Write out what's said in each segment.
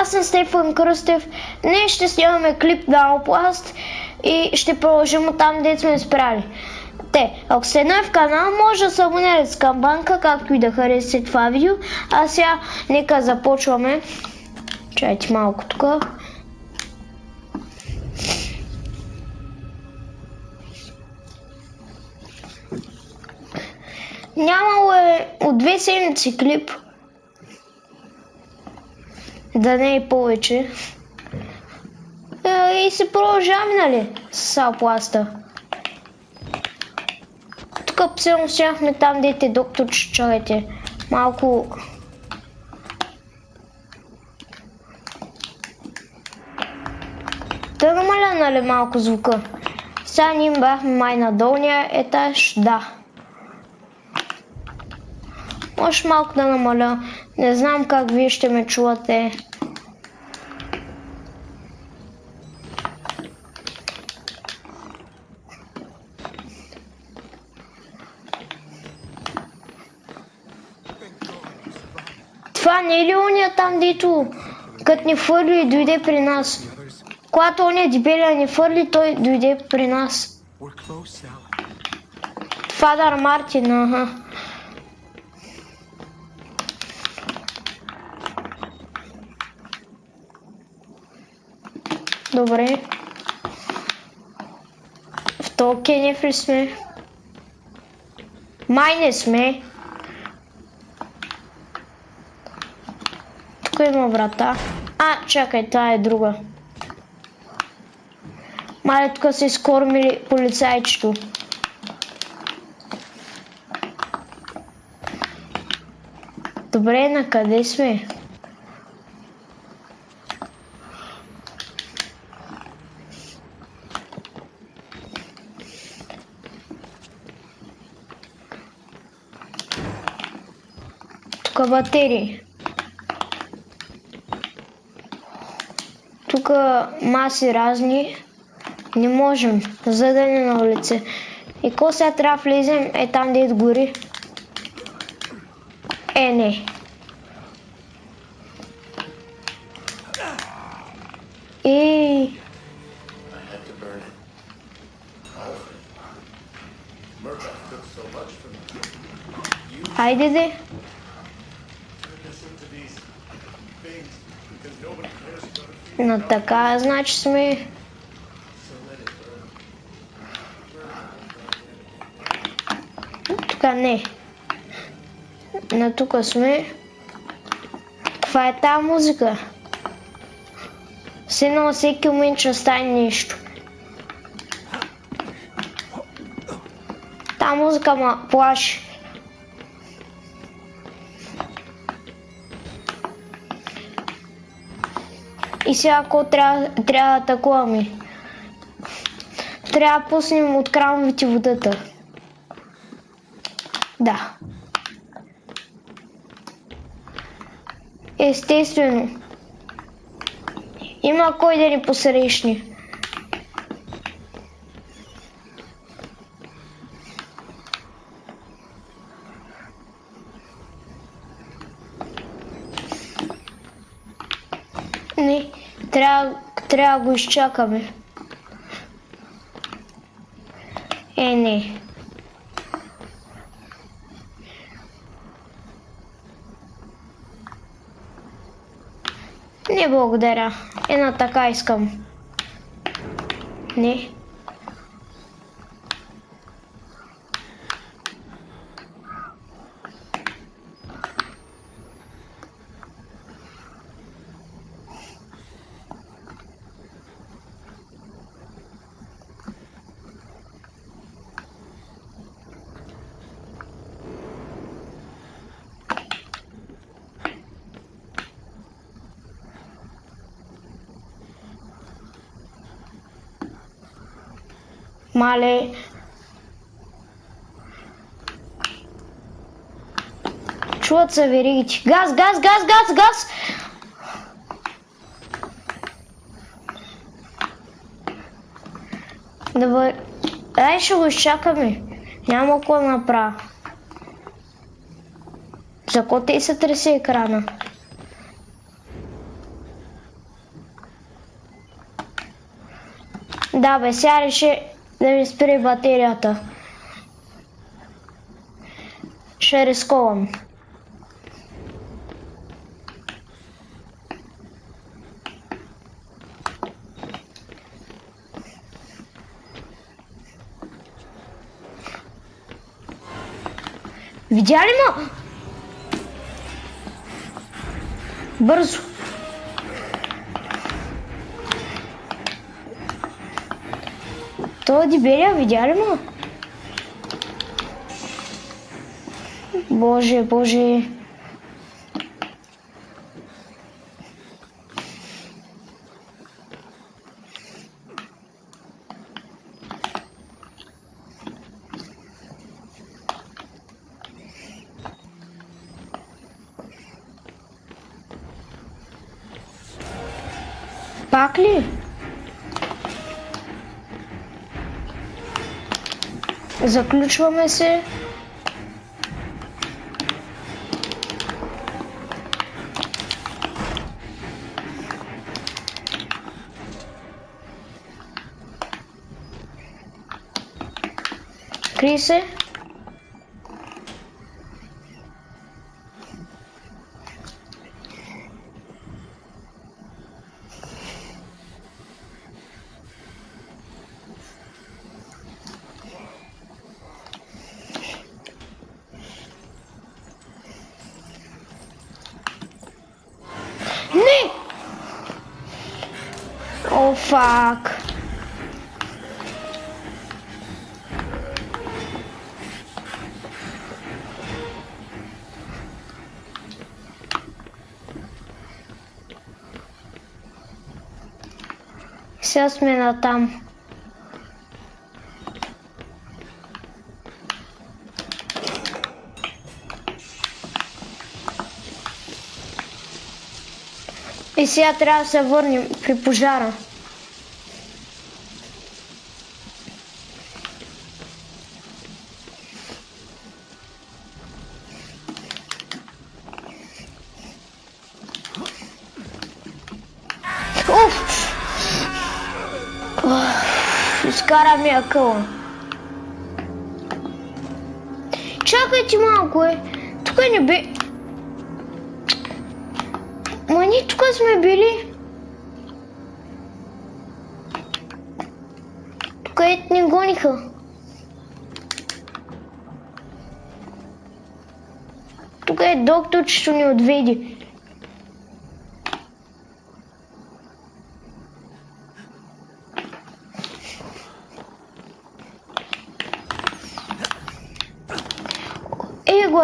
Аз съм Стефан Кръстев. Днес ще снимаме клип на Опласт и ще продължим от там, дето сме спряли. Те, ако сте нов в канал, може да се абонирате с камбанка, както и да харесате това видео. А сега нека започваме. Чайте малко тук. Нямало е от две седмици клип. Да не е повече. Е, и се продължаваме, нали, с Алпласта. Тук псилно сяхме там, дете доктор чуете. Малко... Да намаля, нали, малко звука. Сега ние бяхме май на долния етаж, да. Може малко да намаля. Не знам как вие ще ме чувате. Това не е ли ония там, дето като ни фърли и дойде при нас? Когато ония дебеля ни фърли, той дойде при нас. Фадър Мартин, аха. Добре. В то кенеф ли сме? Май не сме. Тук има врата. А, чакай, това е друга. Мале, тук са изкормили полицайчето. Добре, на къде сме? Тук батерии. Маси разни. Не можем. За да не на улице. И ко сега трябва да влезем е там дед гори. Е, не. И... Хайде де. На така, значи сме... Тук не. На тук сме. Каква е тази музика? Все на всеки момент ще стане нещо. Та музика ма плаши. И сега ако трябва, трябва да атакуваме? Трябва да пуснем от крановете водата. Да. Естествено. Има кой да ни посрещне. Не, трябва, трябва го изчакаме. Е, не. Не благодаря. Една така искам. Не. male. Чуват се веригите. Газ, газ, газ, газ, газ! Давай. Ай, ще го изчакаме. Няма какво направя. За какво те се тресе екрана? Да, бе, сега реши да ми спре батерията. Ще рисковам. Видя ли ма? Бързо. Той диберия видя ли ма? Боже, боже. Пак Заключваме се. Крий се. Не! О, фак. Сега сме на там. И сега трябва да се върнем при пожара. Изкара ми акъла. Чакайте малко е. Тук не бе... Ма ние тук сме били. Тук ето ни гониха. Тук е докторчето ни отведи.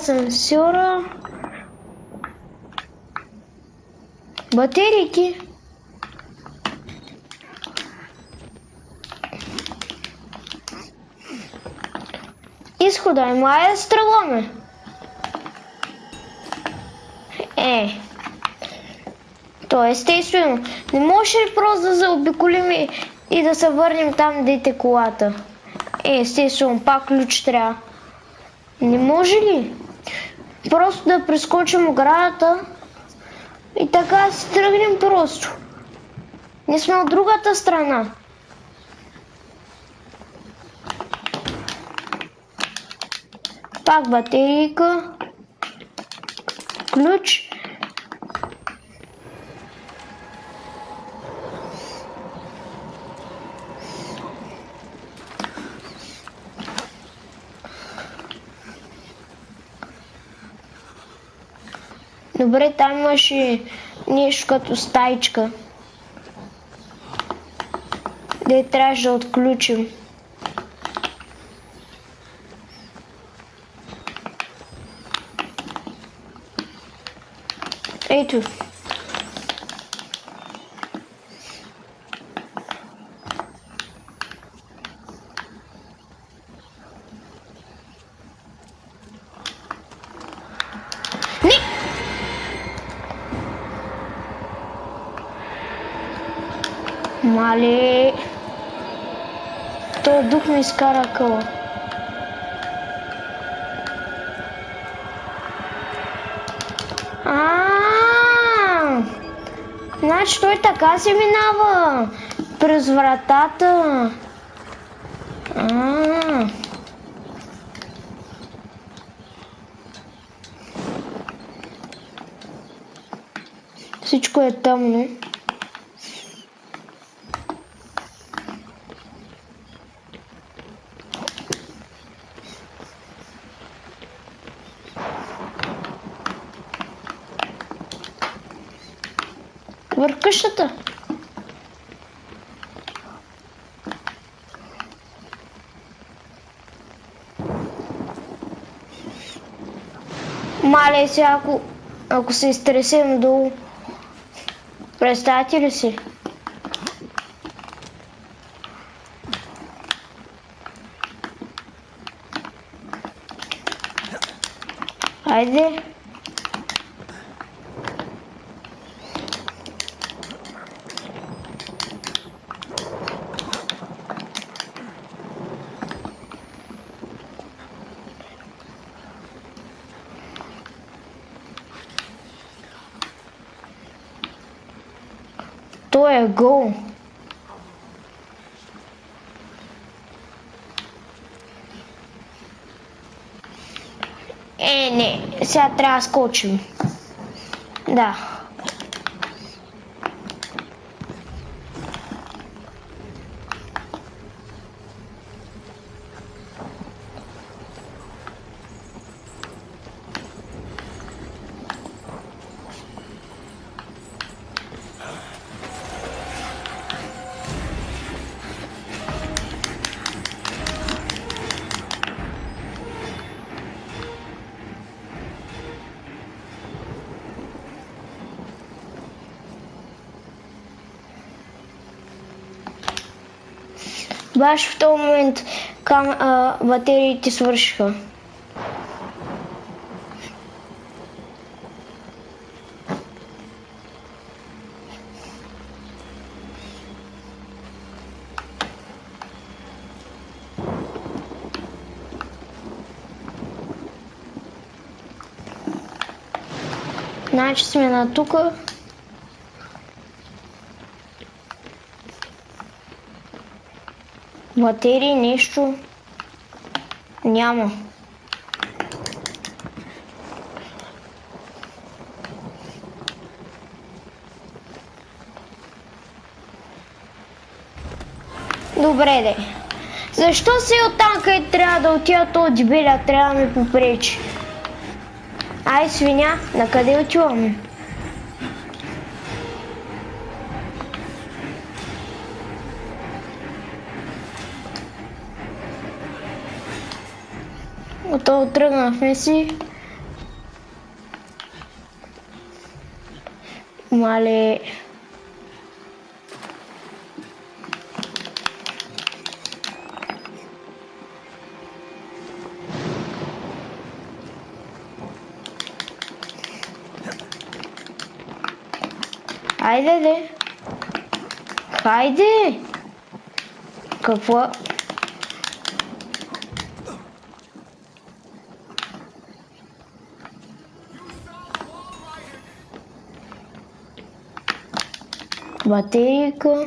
Асансьора. Батерейки. Изхода е мая стреломе. Е. То е естествено. Не може ли просто да заобиколим и, и да се върнем там, дете колата? Е, естествено, пак ключ трябва. Не може ли? Просто да прескочим оградата и така си тръгнем просто. Не сме от другата страна. Пак батерийка. Ключ. Добре, там имаше нещо като стайчка. Де трябваше да отключим. Ето. Не! Мале. Той дух ми изкара къла. Значи той така се минава. През вратата. Всичко е тъмно. Върх къщата. Мале сега, ако, ако се изтресем долу, представете ли си? Айде. Той е гол. Е, не, сега трябва да скочим. Да. Баш в този момент кам, а, батериите свършиха. Значи сме на тука. Батерии нещо няма. Добре де. Защо си оттам, къде трябва да отида този дебеля, трябва да ми попречи? Ай, свиня, на къде отиваме? Готово тръгнахме си. Мале. Хайде, де. Хайде. Какво? Батерийка.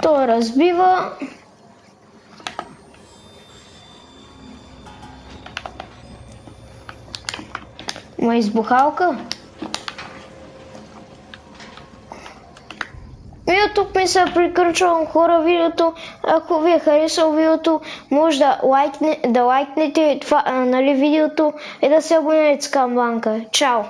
То разбива. Ма избухалка. И тук се приключвам хора видеото. Ако ви е харесало видеото, може да, лайкне, да лайкнете това, а, нали, видеото и да се абонирате с камбанка. Чао!